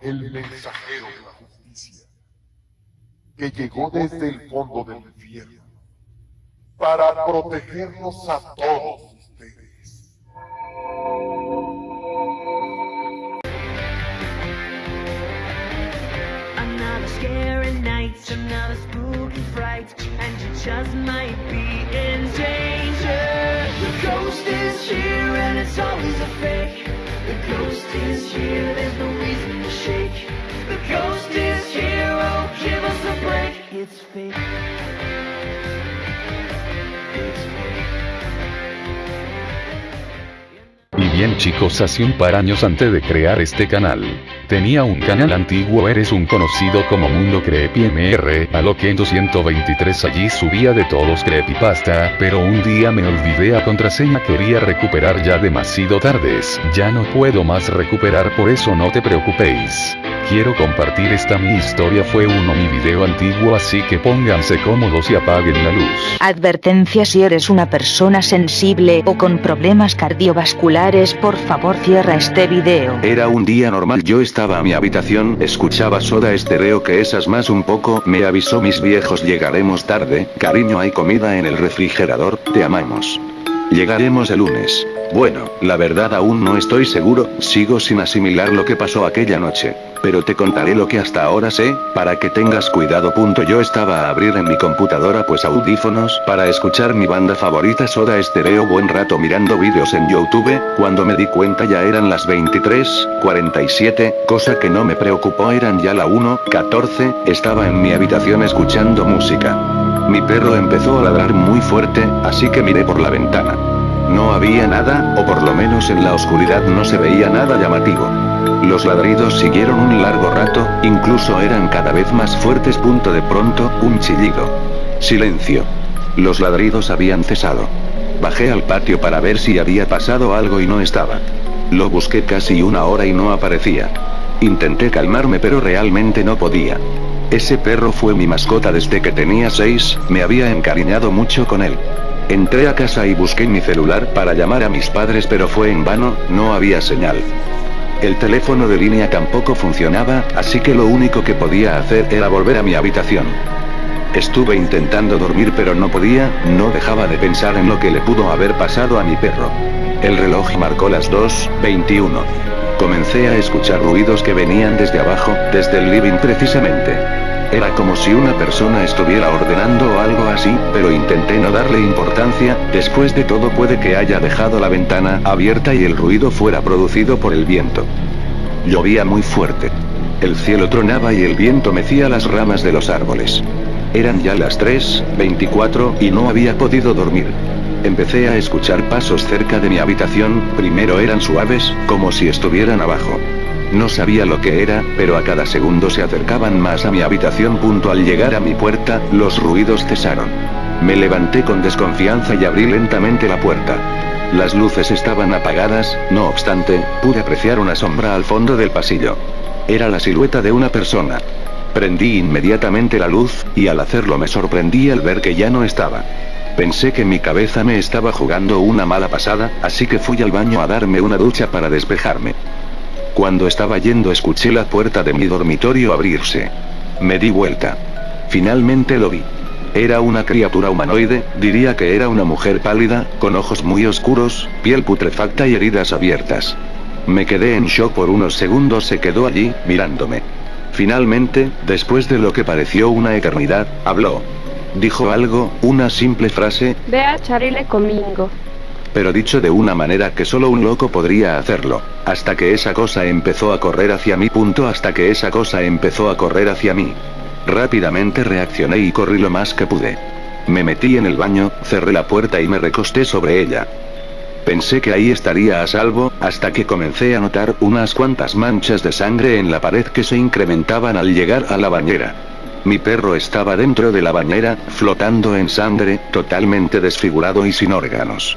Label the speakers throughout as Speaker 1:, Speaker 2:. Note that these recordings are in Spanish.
Speaker 1: el mensajero de la justicia, que llegó desde el fondo del infierno para protegernos a todos ustedes.
Speaker 2: Ghost is here, and it's always a.
Speaker 3: Y bien chicos hace un par años antes de crear este canal. Tenía un canal antiguo eres un conocido como Mundo Creepy MR, a lo que en 223 allí subía de todos creepypasta, pero un día me olvidé a contraseña quería recuperar ya demasiado tardes, ya no puedo más recuperar por eso no te preocupéis. Quiero compartir esta mi historia fue uno mi video antiguo así que pónganse cómodos y apaguen la luz.
Speaker 4: Advertencia si eres una persona sensible o con problemas cardiovasculares por favor cierra este video.
Speaker 5: Era un día normal yo estaba a mi habitación, escuchaba soda estereo que esas más un poco, me avisó mis viejos llegaremos tarde, cariño hay comida en el refrigerador, te amamos. Llegaremos el lunes. Bueno, la verdad aún no estoy seguro, sigo sin asimilar lo que pasó aquella noche. Pero te contaré lo que hasta ahora sé, para que tengas cuidado. Punto. Yo estaba a abrir en mi computadora pues audífonos para escuchar mi banda favorita Soda Estereo buen rato mirando vídeos en YouTube, cuando me di cuenta ya eran las 23:47, cosa que no me preocupó eran ya la 1:14, estaba en mi habitación escuchando música. Mi perro empezó a ladrar muy fuerte, así que miré por la ventana. No había nada, o por lo menos en la oscuridad no se veía nada llamativo. Los ladridos siguieron un largo rato, incluso eran cada vez más fuertes. Punto de pronto, un chillido. Silencio. Los ladridos habían cesado. Bajé al patio para ver si había pasado algo y no estaba. Lo busqué casi una hora y no aparecía. Intenté calmarme pero realmente no podía. Ese perro fue mi mascota desde que tenía seis, me había encariñado mucho con él. Entré a casa y busqué mi celular para llamar a mis padres pero fue en vano, no había señal. El teléfono de línea tampoco funcionaba, así que lo único que podía hacer era volver a mi habitación. Estuve intentando dormir pero no podía, no dejaba de pensar en lo que le pudo haber pasado a mi perro. El reloj marcó las 2.21. Comencé a escuchar ruidos que venían desde abajo, desde el living precisamente. Era como si una persona estuviera ordenando o algo así, pero intenté no darle importancia, después de todo puede que haya dejado la ventana abierta y el ruido fuera producido por el viento. Llovía muy fuerte. El cielo tronaba y el viento mecía las ramas de los árboles. Eran ya las 3.24 y no había podido dormir. Empecé a escuchar pasos cerca de mi habitación, primero eran suaves, como si estuvieran abajo. No sabía lo que era, pero a cada segundo se acercaban más a mi habitación. Punto al llegar a mi puerta, los ruidos cesaron. Me levanté con desconfianza y abrí lentamente la puerta. Las luces estaban apagadas, no obstante, pude apreciar una sombra al fondo del pasillo. Era la silueta de una persona. Prendí inmediatamente la luz, y al hacerlo me sorprendí al ver que ya no estaba. Pensé que mi cabeza me estaba jugando una mala pasada, así que fui al baño a darme una ducha para despejarme. Cuando estaba yendo escuché la puerta de mi dormitorio abrirse. Me di vuelta. Finalmente lo vi. Era una criatura humanoide, diría que era una mujer pálida, con ojos muy oscuros, piel putrefacta y heridas abiertas. Me quedé en shock por unos segundos, se quedó allí, mirándome. Finalmente, después de lo que pareció una eternidad, habló. Dijo algo, una simple frase,
Speaker 6: Ve a Charile conmigo.
Speaker 5: pero dicho de una manera que solo un loco podría hacerlo. Hasta que esa cosa empezó a correr hacia mí. Punto hasta que esa cosa empezó a correr hacia mí. Rápidamente reaccioné y corrí lo más que pude. Me metí en el baño, cerré la puerta y me recosté sobre ella. Pensé que ahí estaría a salvo, hasta que comencé a notar unas cuantas manchas de sangre en la pared que se incrementaban al llegar a la bañera. Mi perro estaba dentro de la bañera, flotando en sangre, totalmente desfigurado y sin órganos.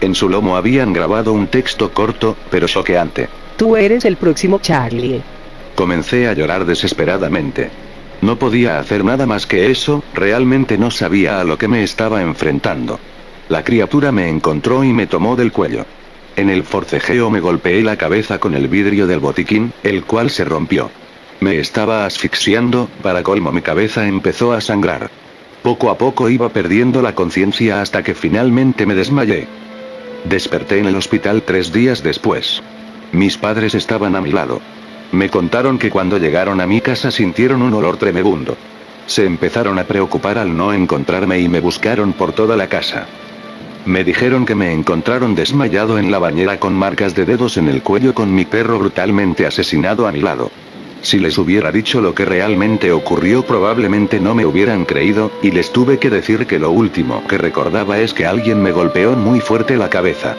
Speaker 5: En su lomo habían grabado un texto corto, pero choqueante.
Speaker 7: Tú eres el próximo Charlie.
Speaker 5: Comencé a llorar desesperadamente. No podía hacer nada más que eso, realmente no sabía a lo que me estaba enfrentando. La criatura me encontró y me tomó del cuello. En el forcejeo me golpeé la cabeza con el vidrio del botiquín, el cual se rompió. Me estaba asfixiando, para colmo mi cabeza empezó a sangrar. Poco a poco iba perdiendo la conciencia hasta que finalmente me desmayé. Desperté en el hospital tres días después. Mis padres estaban a mi lado. Me contaron que cuando llegaron a mi casa sintieron un olor tremebundo. Se empezaron a preocupar al no encontrarme y me buscaron por toda la casa. Me dijeron que me encontraron desmayado en la bañera con marcas de dedos en el cuello con mi perro brutalmente asesinado a mi lado. Si les hubiera dicho lo que realmente ocurrió probablemente no me hubieran creído, y les tuve que decir que lo último que recordaba es que alguien me golpeó muy fuerte la cabeza.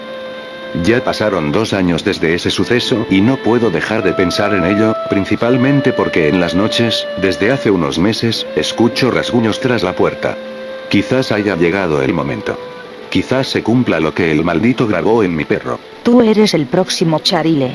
Speaker 5: Ya pasaron dos años desde ese suceso y no puedo dejar de pensar en ello, principalmente porque en las noches, desde hace unos meses, escucho rasguños tras la puerta. Quizás haya llegado el momento. Quizás se cumpla lo que el maldito grabó en mi perro.
Speaker 4: Tú eres el próximo Charile.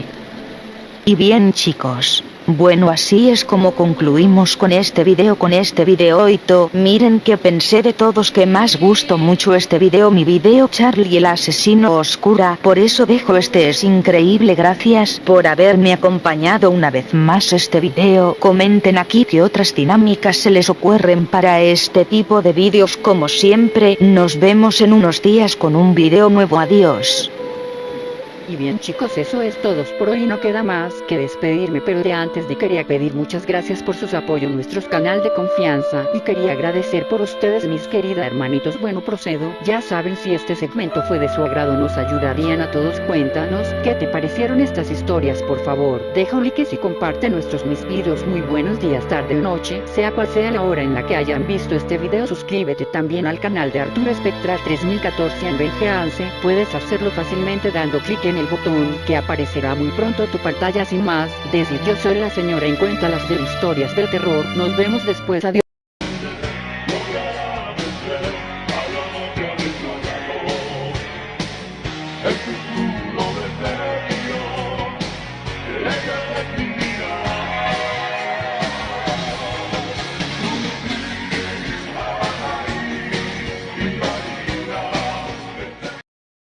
Speaker 4: Y bien chicos, bueno así es como concluimos con este video con este video miren que pensé de todos que más gustó mucho este video mi video Charlie el asesino oscura, por eso dejo este es increíble gracias por haberme acompañado una vez más este video, comenten aquí que otras dinámicas se les ocurren para este tipo de vídeos como siempre, nos vemos en unos días con un video nuevo adiós.
Speaker 7: Y bien chicos eso es todo. Por hoy no queda más que despedirme pero de antes de quería pedir muchas gracias por sus apoyos nuestros canal de confianza. Y quería agradecer por ustedes mis queridas hermanitos. Bueno procedo. Ya saben si este segmento fue de su agrado nos ayudarían a todos. Cuéntanos qué te parecieron estas historias por favor deja un like y comparte nuestros mis videos. Muy buenos días tarde o noche sea cual sea la hora en la que hayan visto este video suscríbete también al canal de Arturo Espectral 3014 en VGANCE puedes hacerlo fácilmente dando clic en el botón que aparecerá muy pronto tu pantalla sin más, decir yo soy la señora en cuenta las de historias del terror, nos vemos después adiós.